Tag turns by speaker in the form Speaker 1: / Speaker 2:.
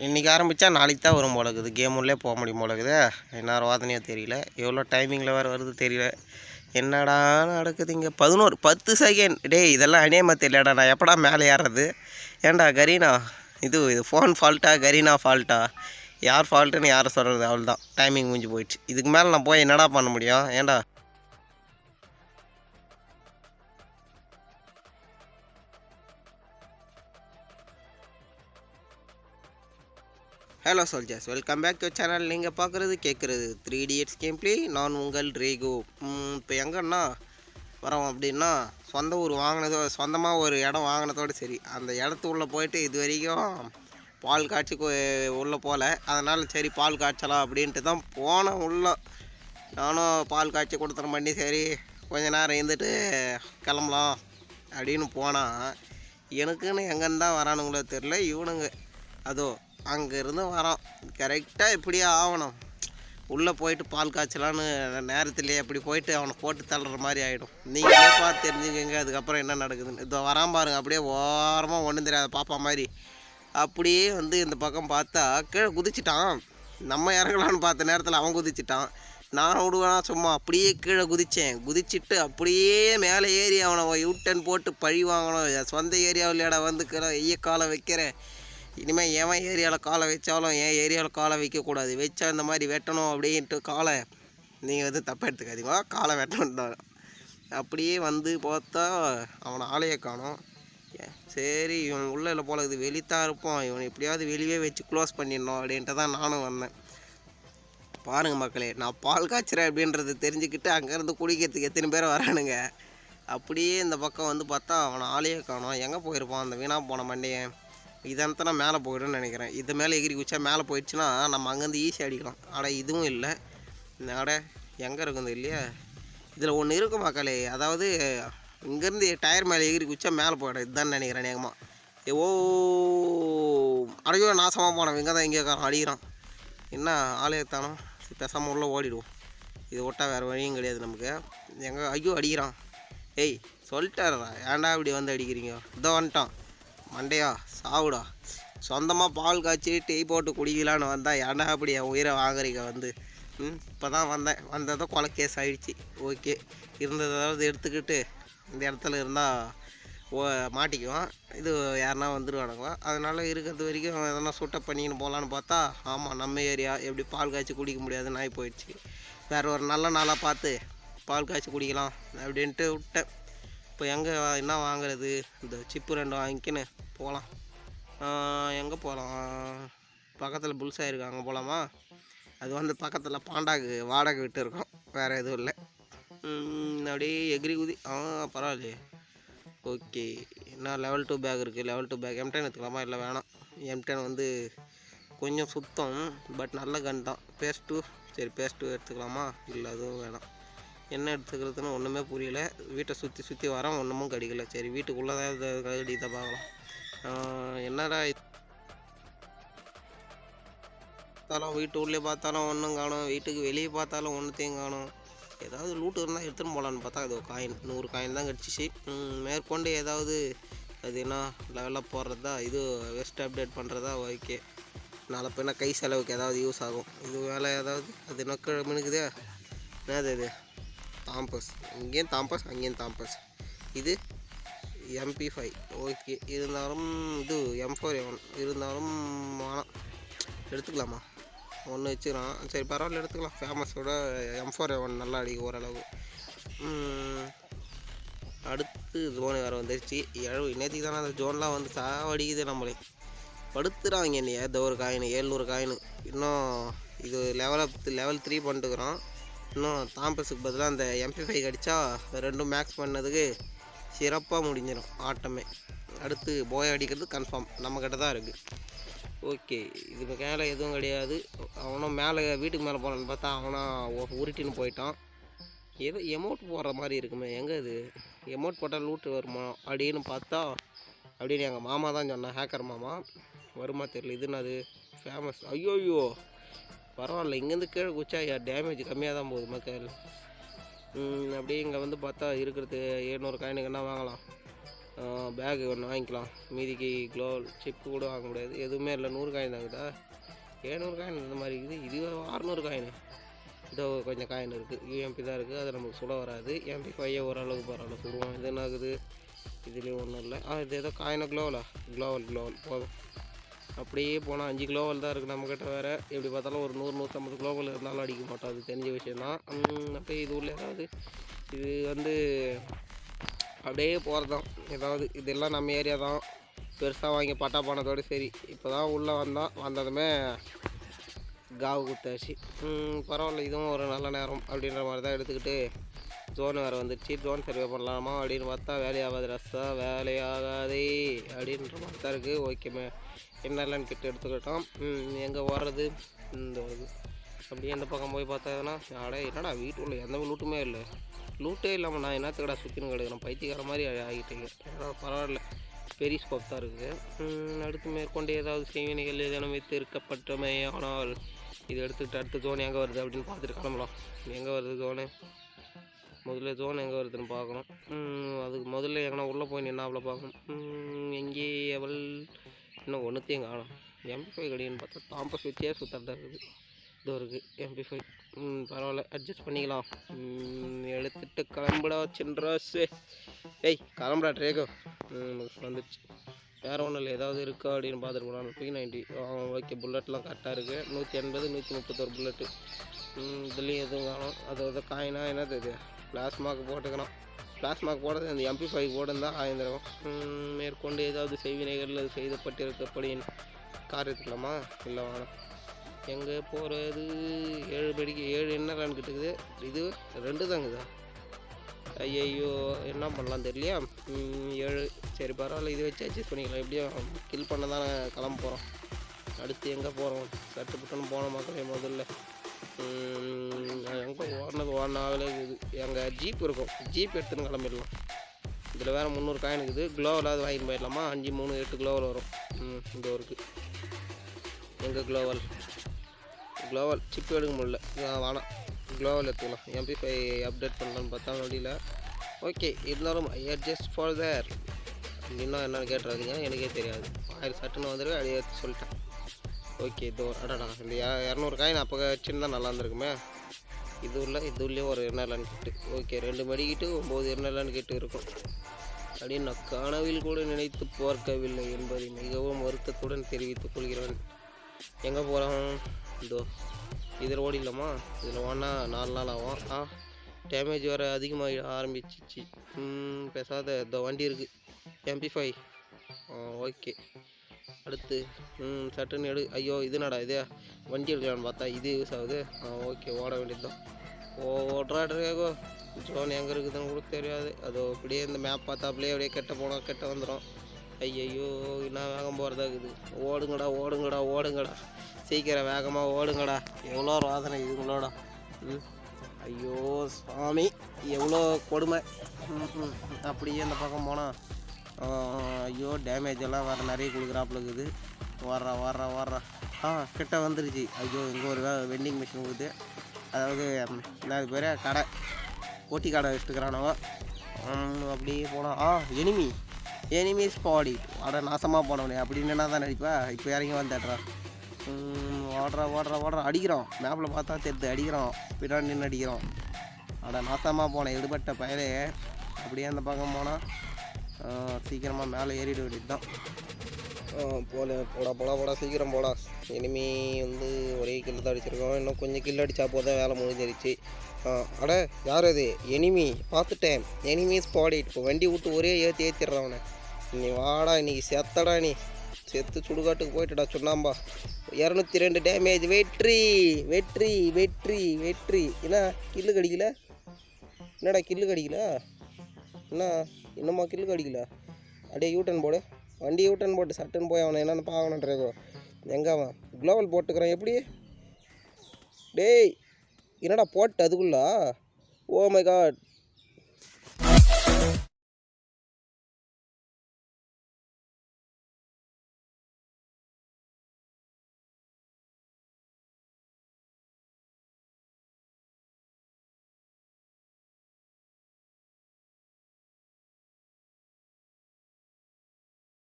Speaker 1: இன்றைக்கி ஆரம்பித்தா நாளைக்கு தான் வரும் போல இருக்குது. கேம் உள்ளே போக முடியும் போல இருக்குது. என்ன வாதனையோ தெரியல. எவ்வளோ டைமிங்கில் வேறு வருது தெரியல. என்னடா நடக்குது இங்கே? பதினோரு பத்து செகண்ட் டேய் இதெல்லாம் அநியமாக தெரியலடா. நான் எப்படா மேலே ஏறுறது? ஏன்டா கரீனா? இது இது ஃபோன் ஃபால்ட்டா கரீனா ஃபால்ட்டா யார் ஃபால்ட்டுன்னு யாரை சொல்கிறது அவள் தான் டைமிங் முடிஞ்சு போயிடுச்சு. இதுக்கு மேலே நான் போய் என்னடா பண்ண முடியும்? ஏன்டா? Hello soldiers welcome back to channel நீங்கள் பார்க்குறது கேட்குறது த்ரீ இடியட்ஸ் கேம் ப்ளே நான் உங்கள் ரேகோ. இப்போ எங்கன்னா வரோம் அப்படின்னா சொந்த ஊர் வாங்கினதோ சொந்தமாக ஒரு இடம் வாங்கினதோடு சரி. அந்த இடத்து உள்ளே போயிட்டு இது வரைக்கும் பால் காய்ச்சி உள்ளே போகல அதனால் சரி பால் காய்ச்சலாம் அப்படின்ட்டு தான் போனேன் உள்ள. நானும் பால் காய்ச்சி கொடுத்துற பண்ணி சரி கொஞ்ச நேரம் இருந்துட்டு கிளம்பலாம் அப்படின்னு போனால் எனக்குன்னு எங்கேன்னு தான் வரானுங்களோ தெரில இவனுங்க. அதோ அங்கேருந்து வரோம். கரெக்டாக இப்படியே ஆகணும். உள்ளே போயிட்டு பால் காய்ச்சலான்னு நேரத்துலேயே அப்படி போயிட்டு அவனை போட்டு தள்ளுற மாதிரி ஆகிடும் நீங்களே பார்த்து தெரிஞ்சுக்கங்க அதுக்கப்புறம் என்ன நடக்குதுன்னு. இதோ வரான் பாருங்க அப்படியே ஓரமாக ஒன்றும் தெரியாத பாப்பா மாதிரி. அப்படியே வந்து இந்த பக்கம் பார்த்தா கீழே குதிச்சிட்டான். நம்ம இறங்கலான்னு பார்த்த நேரத்தில் அவன் குதிச்சிட்டான். நான் விடுவேனா சும்மா அப்படியே கீழே குதித்தேன் குதிச்சிட்டு அப்படியே மேலே ஏறி அவனை யூட்டன் போட்டு பழி வாங்கணும். சொந்த சொந்த ஏரியாவிலேடா வந்து கீழே ஐய காலை வைக்கிறேன். இனிமேல் எவன் ஏரியாவில் காலை வச்சாலும் என் ஏரியாவில் காலை வைக்கக்கூடாது. வச்சா இந்த மாதிரி வெட்டணும் அப்படின்ட்டு காலை நீங்கள் வந்து தப்பாக எடுத்துக்காதீங்க. காலை வெட்டணுன்றாங்க அப்படியே வந்து பார்த்தா அவனை ஆளையே காணும். சரி இவன் உள்ள இல்லை போல இது வெளித்தான் இருப்பான். இவன் எப்படியாவது வெளியே வச்சு க்ளோஸ் பண்ணிடணும் அப்படின்ட்டு தான் நானும் வந்தேன். பாருங்கள் மக்களே நான் பால் காய்ச்சுறேன் அப்படின்றத தெரிஞ்சுக்கிட்டு அங்கேருந்து குடிக்கிறதுக்கு எத்தனை பேர் வரானுங்க. அப்படியே இந்த பக்கம் வந்து பார்த்தா அவனை ஆளையே காணும். எங்கே போயிருப்பான்? அந்த வீணாக போன மண்டையன். இதனத்தை நான் மேலே போயிடும்னு நினைக்கிறேன். இது மேலே எகிரி குச்சா மேலே போயிடுச்சுன்னா நம்ம அங்கேருந்து ஈஸி அடிக்கலாம். ஆனால் இதுவும் இல்லை. அட எங்கே இருக்குது இல்லையா? இதில் ஒன்று இருக்கு மக்களே. அதாவது இங்கேருந்து டயர் மேலே எகிரி குச்சா மேலே போயிடும். இதுதான் நினைக்கிறேன் நேகமாக ஓ அடையோ நாசமாக போனோம் இங்கே தான் இங்கே அடிக்கிறான். என்ன ஆலயத்தானோ பேசாமல் உள்ளே ஓடிடுவோம். இது விட்டால் வேறு வழியும் கிடையாது நமக்கு. எங்கே ஐயோ அடிக்கிறான். ஏய் சொல்லிட்டாரா ஏன்டா இப்படி வந்து அடிக்கிறீங்க? இதோ வந்துட்டான். மண்டையா சாவுடா. சொந்தமாக பால் காய்ச்சி டீ போட்டு குடிக்கலான்னு வந்தால் ஏன்டா அப்படி என் உயிரை வாங்குறீங்க வந்து? ம் இப்போ தான் வந்தேன். வந்ததும் கொலை கேஸ் ஆகிடுச்சு ஓகே. இருந்ததாவது எடுத்துக்கிட்டு இந்த இடத்துல இருந்தால் ஓ மாட்டிக்குவான். இது யாருனா வந்துடுவானுங்க அதனால் இருக்கிறது வரைக்கும் எதனா சுட்ட பண்ணின்னு போகலான்னு பார்த்தா ஆமாம் நம்ம ஏரியா. எப்படி பால் காய்ச்சி குடிக்க முடியாதுன்னு ஆகி போயிடுச்சு. வேறு ஒரு நல்ல நாளாக பார்த்து பால் காய்ச்சி குடிக்கலாம் அப்படின்ட்டு விட்டேன். இப்போ எங்கே என்ன வாங்குறது? இந்த சிப்பு ரெண்டு வாங்கிக்கின்னு போகலாம். எங்கே போகலாம் பக்கத்தில் புல்ஸாக இருக்குது அங்கே போகலாமா அது வந்து பக்கத்தில் பாண்டாக்கு வாடகை விட்டு இருக்கோம். வேறு எதுவும் இல்லை. அப்படியே எகிரி குதி. ஆ பரவாயில்லையே. ஓகே. என்ன லெவல் டூ பேக் இருக்குது லெவல் டூ பேக் எம்டென் எடுத்துக்கலாமா? இல்லை வேணாம். எம்டென் வந்து கொஞ்சம் சுத்தம் பட் நல்ல கன் தான். பேஸ் டூ சரி பேஸ் டூ எடுத்துக்கலாமா? இல்லை அதுவும் வேணாம். என்ன எடுத்துக்கிறதுன்னு ஒன்றுமே புரியல. வீட்டை சுற்றி சுற்றி வரோம் ஒன்றுமும் கிடைக்கல. சரி வீட்டுக்குள்ளே தான் கடிதான் பார்க்கலாம். என்னடா பார்த்தாலும் வீட்டு உள்ளே பார்த்தாலும் ஒன்றும் காணும். வீட்டுக்கு வெளியே பார்த்தாலும் ஒன்றுத்தையும் காணும். ஏதாவது லூட்டு இருந்தால் எடுத்துன்னு போகலான்னு பார்த்தா அது காயின் நூறு காயின் தான் கிடச்சிச்சு. மேற்கொண்டு ஏதாவது அது என்ன லெவலாக போடுறதா இது வெஸ்ட் அப்டேட் பண்ணுறதா ஓகே. நாளை பின்ன கை செலவுக்கு ஏதாவது யூஸ் ஆகும். இது வேலை ஏதாவது அது நொக்க மினுக்குதே? என்னது இது? தாம்பஸ். இங்கேயும் தாம்பஸ் அங்கேயும் தாம்பஸ். இது எம்பி ஃபைவ் ஓகே இருந்தாலும் இது எம் ஃபோர் எவன் இருந்தாலும் வேணாம் எடுத்துக்கலாமா? ஒன்று வச்சுக்கிறான். சரி பரவாயில்ல எடுத்துக்கலாம். ஃபேமஸோட எம் ஃபோர் எவன் நல்லா அடிக்கும் ஓரளவு அடுத்து ஜோனு வேறு வந்துருச்சு. எழு நேற்றுக்கு தானே அந்த ஜோன்லாம் வந்து சாவடிக்குது நம்மளே. படுத்துறாங்க என்னைய. இந்த ஒரு காயின் ஏழ்நூறு காயின் இன்னும் இது லெவல் லெவல் த்ரீ பண்ணிட்டுக்கிறோம் இன்னும் தாம்பஸுக்கு பதிலாக அந்த எம்பி ஃபைவ் அடித்தா ரெண்டும் மேக்ஸ் பண்ணதுக்கு சிறப்பாக முடிஞ்சிடும் ஆட்டமே. அடுத்து போய் அடிக்கிறது கன்ஃபார்ம் நம்மக்கிட்ட தான் இருக்குது ஓகே இதுக்கு மேலே எதுவும் கிடையாது. அவனும் மேலே வீட்டுக்கு மேலே போகலான்னு பார்த்தா அவனும் உருட்டின்னு போயிட்டான். ஏதோ எமௌண்ட் போடுற மாதிரி இருக்குமே. எங்கே இது? எமௌண்ட் போட்டால் லூட்டு வருமா? அப்படின்னு பார்த்தா அப்படின்னு எங்கள் மாமா தான் சொன்னான் ஹேக்கர் மாமா. வருமா தெரியல. இது என்னது? ஃபேமஸ் ஐயோ ஐயோ பரவாயில்ல. இங்கேருந்து கீழே குச்சா டேமேஜ் கம்மியாக தான் போகுது மக்கள். அப்படியே இங்கே வந்து பார்த்தா இருக்கிறது ஏழ்நூறு காயினுக்கு என்ன வாங்கலாம்? பேகு ஒன்று வாங்கிக்கலாம். மீதிக்கு க்ளோவல் சிப்பு கூட வாங்க முடியாது. எதுவுமே இல்லை. நூறு காயின் தாங்குதா ஏழ்நூறு காயின் இந்த மாதிரி இருக்குது. இது அறநூறு காயின். இதோ கொஞ்சம் காயின் இருக்குது யூஎம்பி தான் இருக்குது அது நமக்கு சுட வராது. எம்பி பையன் ஓரளவுக்கு பரவாயில்ல. சுடுவோம். இது என்ன ஆகுது? இதுலேயும் ஒன்றும் இல்லை. ஆ இது ஏதோ காயினை க்ளோவலா க்ளோவல் க்ளோவல் போதும். அப்படியே போனால் அஞ்சு க்ளோவல் தான் இருக்குது நம்மக்கிட்ட வேறு. எப்படி பார்த்தாலும் ஒரு நூறு நூற்றம்பது க்ளோவல் இருந்தாலும் அடிக்க மாட்டோம். அது தெரிஞ்ச விஷயந்தான் உம், அப்படியே இது உள்ள ஏதாவது இது வந்து அப்படியே போகிறதான் ஏதாவது இதெல்லாம் நம்ம ஏரியா தான். பெருசாக வாங்கி பட்டா போனதோடு சரி. இப்போ தான் உள்ளே வந்தான். வந்ததுமே காவு குத்தாச்சு. பரவாயில்ல. இதுவும் ஒரு நல்ல நேரம் அப்படின்ற மாதிரி தான் எடுத்துக்கிட்டு ஜோன் வேறு வந்துடுச்சு ஜோன் சர்வே பண்ணலாமா அப்படின்னு பார்த்தா வேலையாகாது ரஸ்ஸா வேலையாகாதே அப்படின்ற மாதிரி தான் இருக்குது ஓகேமே என்னெல்லாம் கிட்ட எடுத்துக்கிட்டோம். எங்கே வர்றது இந்த இது. அப்படியே இந்த பக்கம் போய் பார்த்ததுன்னா அட என்னடா வீட்டுக்குள்ள எந்த லூட்டுமே இல்லை. லூட்டே இல்லாமல் நான் என்னத்துக்கடா சுற்றின்னு கிடக்கிறேன்? பைத்தியக்கார மாதிரி ஆகி- பரவாயில்ல. பெரிய ஸ்கோப் தான் இருக்குது. அடுத்து மேற்கொண்டு ஏதாவது செய்வினைகள் ஏதேனும் வைத்து ஆனால் இது எடுத்துக்கிட்டு அடுத்த ஜோன் எங்கே வருது அப்படின்னு பார்த்துட்டு கிளம்பலாம் எங்கே வருது ஜோனு முதல்ல ஜோன் எங்கே வருதுன்னு பார்க்கணும். அதுக்கு முதல்ல எங்கன்னா உள்ளே போய் நின்னாப்புல பார்க்கணும். எங்கே அவள் இன்னும் ஒன்றுத்தையும் காணும். எம்பி ஃபைவ் கடின்னு பார்த்தா தாம்பஸ் வச்சே சுத்தறதா இருக்குது. இது இருக்குது எம்பி ஃபைவ் பரவாயில்ல அட்ஜஸ்ட் பண்ணிக்கலாம். எடுத்துகிட்டு எடுத்துட்டு கிளம்புடா சின்ராசு. ஏய் கிளம்புடா ட்ரேகோ வந்துடுச்சு வேறு ஒன்றும் இல்லை ஏதாவது இருக்கா அப்படின்னு பார்த்துட்டு போனாங்க த்ரீ நைன்ட்டி ஓகே புல்லட்லாம் கரெக்டாக இருக்குது நூற்றி எண்பது நூற்றி முப்பத்தொரு புல்லட்டு இதுலேயும் எதுவும் காணும். அது வந்து காயினா என்னது இது? பிளாஸ்மாக்கு போட்டுக்கணும். பிளாஸ்மாக்கு போடுறது அந்த எம்பி ஃபைவ் போட்டிருந்தால் தான் ம், மேற்கொண்டு ஏதாவது செய்வினைகள் அது செய்தப்பட்டிருக்கப்படி கார் எடுத்துக்கலாமா இல்லை வேணாம். எங்கே போகிறது ஏழு படிக்கு ஏழு என்ன ரன் கிட்டுக்குது. இது ரெண்டு தாங்குதா ஐயையோ என்ன பண்ணலாம் தெரியலையா? ஏழு. சரி பரவாயில்ல இது வச்சு அட்ஜஸ்ட் பண்ணிக்கலாம் எப்படியும் கில் பண்ண தானே கிளம்ப போகிறோம் அடுத்து எங்கே போகிறோம் சட்டு புட்டுன்னு போன மக்களே முதல்ல. எங்கே ஓடினது ஆகலே இது. எங்கள் ஜீப் இருக்கும். ஜீப் எடுத்துன்னு கிளம்பிடலாம். இதில் வேறு முந்நூறு காயின் இருக்குது. க்ளோவில் அது வாங்கிட்டு போயிடலாமா? அஞ்சு மூணு எட்டு க்ளோவில் வரும். ம் இந்த இருக்குது எங்கள் க்ளோவல் க்ளோவல் சிப் எடுக்க முடியல. வேணாம். க்ளோவல் எடுத்துக்கலாம். எம்பி ஃபை அப்டேட் பண்ணலான்னு பார்த்தா வழியில் ஓகே இருந்தாலும் அட்ஜஸ்ட் ஃபார் தேர் இன்னும் என்னென்னு கேட்டுறாதீங்க. எனக்கே தெரியாது. ஆயிரம் சட்டுன்னு வந்துருக்கு அப்படியே எடுத்து சொல்லிட்டேன். ஓகே இதோ அடடா இந்த இரநூறு காயின் அப்போ வச்சுருந்தா நல்லா இருந்திருக்குமே. இது உள்ள இது உள்ளே ஒரு எண்ணெய்லான்னு கிட்டு ஓகே ரெண்டு மடிக்கிட்டு ஒம்பது எண்ணெய்லான்னு கேட்டு இருக்கும். அப்படின்னு நான் கனவில் கூட நினைத்து பார்க்கவில்லை என்பதை மிகவும் வருத்தத்துடன் தெரிவித்துக் கொள்கிறேன். எங்கே போகிறோம் இதோ இதில் ஓடிடலாமா? இதில் ஓடினா நாலு நாள் ஆகும். ஆ டேமேஜ் வேறு அதிகமாக ஆரம்பிச்சிச்சு. ம், பேசாத இந்த வண்டி இருக்குது எம்பி ஃபைவ் ஓகே. அடுத்து ம் சட்டுன்னு எடு. ஐயோ இது என்னடா இது? வண்டி எடுக்கலான்னு பார்த்தா இது யூஸ் ஆகுது. ஆ ஓகே ஓட வேண்டியதுதான் ஓடுறா ட்ரேகோ ஜோன் எங்கே இருக்குதுன்னு கூட தெரியாது. அதோ அப்படியே இந்த மேப் பார்த்தா அப்படியே கெட்ட போனால் கெட்ட வந்துடும் ஐயையோ என்ன வேகம் போகிறதா இருக்குது? ஓடுங்கடா ஓடுங்கடா ஓடுங்கடா. சீக்கிரம் வேகமாக ஓடுங்கடா. எவ்வளோ ரோதனை இதுங்களோட. ம். ஐயோ சாமி. எவ்வளோ கொடுமை. அப்படியே இந்த பக்கம் போனால் ஐயோ டேமேஜ் எல்லாம் வேறு நிறைய கொடுக்குறாப்புல இருக்குது. வர்றா வர்றா வர்றா. ஆ கிட்ட வந்துருச்சு. ஐயோ இங்கே ஒரு வெண்டிங் மிஷின் கொடுத்து அதாவது ம், என்ன பேர்? கடை. போட்டி கடை வச்சுட்டுக்கிறானவ அப்படியே போனால் ஆ எனிமி எனிமி ஸ்பாடி அட நாசமாக போனவனே. அப்படின்னு என்ன தான் நினைப்பா இப்போ இறங்கி வந்துடுறான். ஓடுறா ஓடுறா ஓடுறா. அடிக்கிறோம் மேப்பில் பார்த்தா தெரியுது அடிக்கிறோம் பின்னாடி நின்று அடிக்கிறோம் அட நாசமாக போனேன். எடுபட்ட பயலே. அப்படியே அந்த பக்கம் போனால் சீக்கிரமாக மேலே ஏறிட வேண்டியது தான் போல போடா போடா போடா சீக்கிரம் போடா. இனிமே வந்து ஒரே கில்லு தான் அடிச்சிருக்கோம். இன்னும் கொஞ்சம் கில் அடித்தா போதும் வேலை முடிஞ்சிருச்சு. அட யார் அது? எனிமி பார்த்துட்டேன். எனிமி ஸ்பாடி இப்போ வண்டி விட்டு ஒரே ஏற்றி ஏற்றிடுறான் அவனை. நீ வாடா இன்னைக்கு செத்தடா நீ. செத்து சுடுகாட்டுக்கு போயிட்டுடா சொன்னாம்பா இரநூத்தி ரெண்டு டேமேஜ் வெற்றி வெற்றி வெற்றி வெற்றி. என்ன கில்லு கடிக்கல? என்னடா கில்லு கடிக்கல? என்ன? இன்னும்மா கில்லு அடிக்கல? அப்படியே யூட்டன் போடு. வண்டி யூட்டன் போட்டு சட்டுன்னு போய் அவனை என்னென்னு பார்க்கணுன்றேக்கோ எங்கே அவன்? குளோவல் போட்டுக்கிறான். எப்படி? டேய் என்னடா போட்டு அதுக்குள்ளா? Oh my God